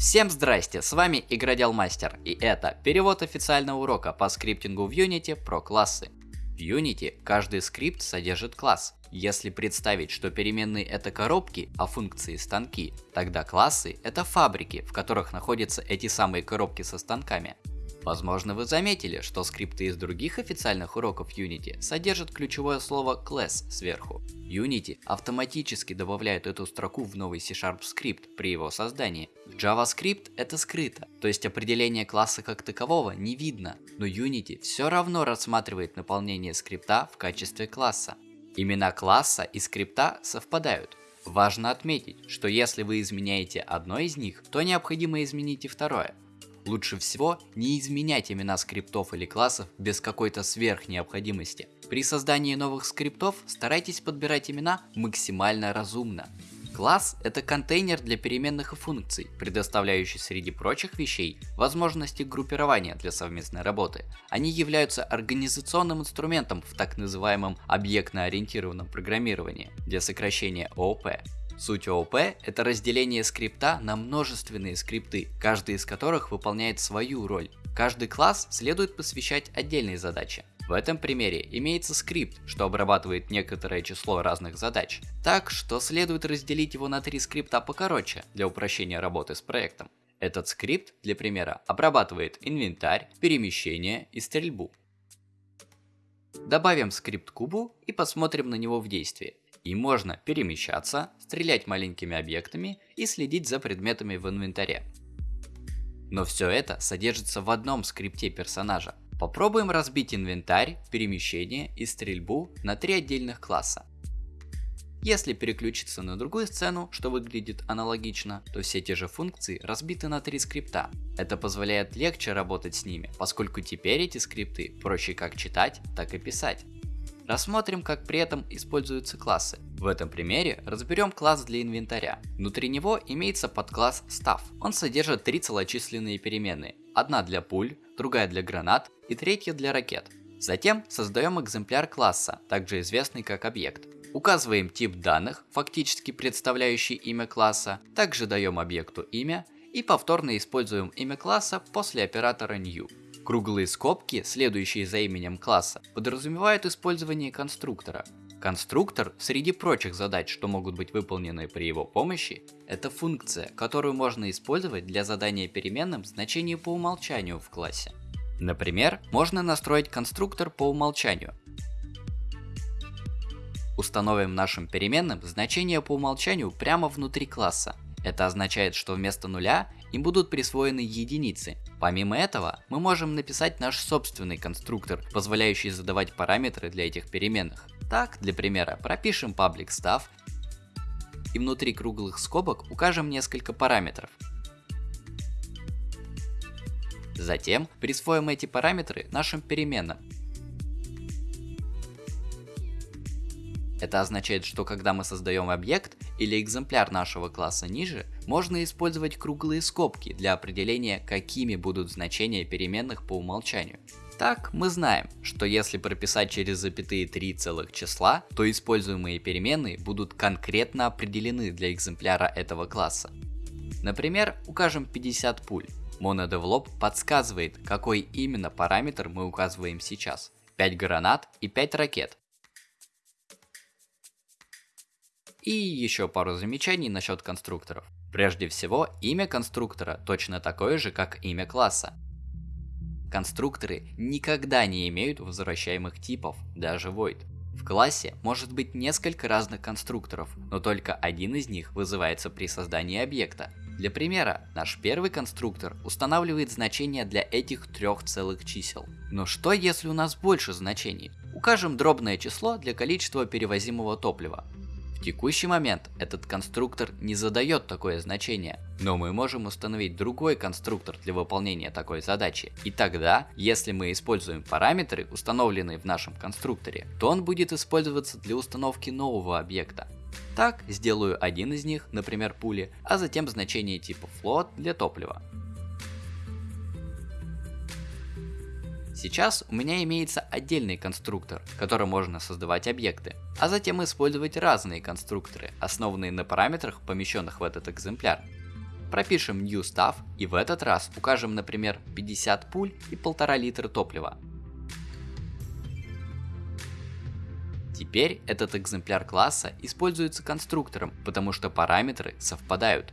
Всем здрасте, с вами Игродел Мастер, и это перевод официального урока по скриптингу в Unity про классы. В Unity каждый скрипт содержит класс. Если представить, что переменные это коробки, а функции станки, тогда классы это фабрики, в которых находятся эти самые коробки со станками. Возможно вы заметили, что скрипты из других официальных уроков Unity содержат ключевое слово class сверху. Unity автоматически добавляет эту строку в новый C-Sharp скрипт при его создании. JavaScript это скрыто, то есть определение класса как такового не видно, но Unity все равно рассматривает наполнение скрипта в качестве класса. Имена класса и скрипта совпадают. Важно отметить, что если вы изменяете одно из них, то необходимо изменить и второе. Лучше всего не изменять имена скриптов или классов без какой-то сверхнеобходимости. При создании новых скриптов старайтесь подбирать имена максимально разумно. Класс – это контейнер для переменных и функций, предоставляющий среди прочих вещей возможности группирования для совместной работы. Они являются организационным инструментом в так называемом объектно-ориентированном программировании, для сокращения ООП. Суть ООП – это разделение скрипта на множественные скрипты, каждый из которых выполняет свою роль. Каждый класс следует посвящать отдельной задаче. В этом примере имеется скрипт, что обрабатывает некоторое число разных задач, так что следует разделить его на три скрипта покороче для упрощения работы с проектом. Этот скрипт, для примера, обрабатывает инвентарь, перемещение и стрельбу. Добавим скрипт кубу и посмотрим на него в действии. И можно перемещаться, стрелять маленькими объектами и следить за предметами в инвентаре. Но все это содержится в одном скрипте персонажа. Попробуем разбить инвентарь, перемещение и стрельбу на три отдельных класса. Если переключиться на другую сцену, что выглядит аналогично, то все те же функции разбиты на три скрипта. Это позволяет легче работать с ними, поскольку теперь эти скрипты проще как читать, так и писать. Рассмотрим, как при этом используются классы. В этом примере разберем класс для инвентаря. Внутри него имеется подкласс Staff. Он содержит три целочисленные переменные. Одна для пуль, другая для гранат и третья для ракет. Затем создаем экземпляр класса, также известный как объект. Указываем тип данных, фактически представляющий имя класса, также даем объекту имя и повторно используем имя класса после оператора new. Круглые скобки, следующие за именем класса, подразумевают использование конструктора. Конструктор, среди прочих задач, что могут быть выполнены при его помощи, это функция, которую можно использовать для задания переменным значение по умолчанию в классе. Например, можно настроить конструктор по умолчанию. Установим нашим переменным значение по умолчанию прямо внутри класса. Это означает, что вместо нуля им будут присвоены единицы. Помимо этого, мы можем написать наш собственный конструктор, позволяющий задавать параметры для этих переменных. Так, для примера, пропишем public staff и внутри круглых скобок укажем несколько параметров. Затем присвоим эти параметры нашим переменным. Это означает, что когда мы создаем объект или экземпляр нашего класса ниже, можно использовать круглые скобки для определения, какими будут значения переменных по умолчанию. Так, мы знаем, что если прописать через запятые три целых числа, то используемые переменные будут конкретно определены для экземпляра этого класса. Например, укажем 50 пуль. MonoDevelop подсказывает, какой именно параметр мы указываем сейчас. 5 гранат и 5 ракет. И еще пару замечаний насчет конструкторов. Прежде всего, имя конструктора точно такое же, как имя класса. Конструкторы никогда не имеют возвращаемых типов, даже void. В классе может быть несколько разных конструкторов, но только один из них вызывается при создании объекта. Для примера, наш первый конструктор устанавливает значения для этих трех целых чисел. Но что если у нас больше значений? Укажем дробное число для количества перевозимого топлива. В текущий момент этот конструктор не задает такое значение, но мы можем установить другой конструктор для выполнения такой задачи. И тогда, если мы используем параметры, установленные в нашем конструкторе, то он будет использоваться для установки нового объекта. Так, сделаю один из них, например пули, а затем значение типа float для топлива. Сейчас у меня имеется отдельный конструктор, которым можно создавать объекты, а затем использовать разные конструкторы, основанные на параметрах, помещенных в этот экземпляр. пропишем New Stuff и в этот раз укажем, например, 50 пуль и 1,5 литра топлива. Теперь этот экземпляр класса используется конструктором, потому что параметры совпадают.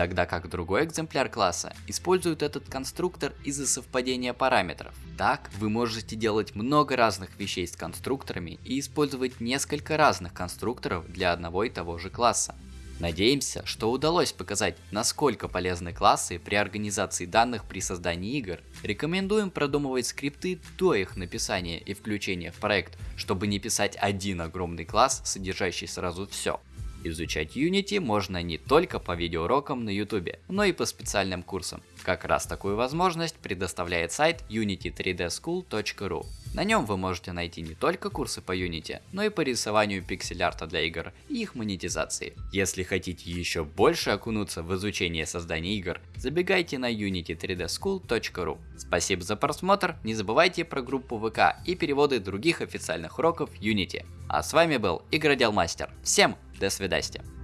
Тогда как другой экземпляр класса использует этот конструктор из-за совпадения параметров. Так вы можете делать много разных вещей с конструкторами и использовать несколько разных конструкторов для одного и того же класса. Надеемся, что удалось показать, насколько полезны классы при организации данных при создании игр. Рекомендуем продумывать скрипты до их написания и включения в проект, чтобы не писать один огромный класс, содержащий сразу все. Изучать Unity можно не только по видеоурокам на YouTube, но и по специальным курсам. Как раз такую возможность предоставляет сайт unity3dschool.ru. На нем вы можете найти не только курсы по Unity, но и по рисованию пиксель-арта для игр и их монетизации. Если хотите еще больше окунуться в изучение создания игр, забегайте на unity3dschool.ru. Спасибо за просмотр, не забывайте про группу ВК и переводы других официальных уроков Unity. А с вами был Игродел Мастер. Всем до свидания.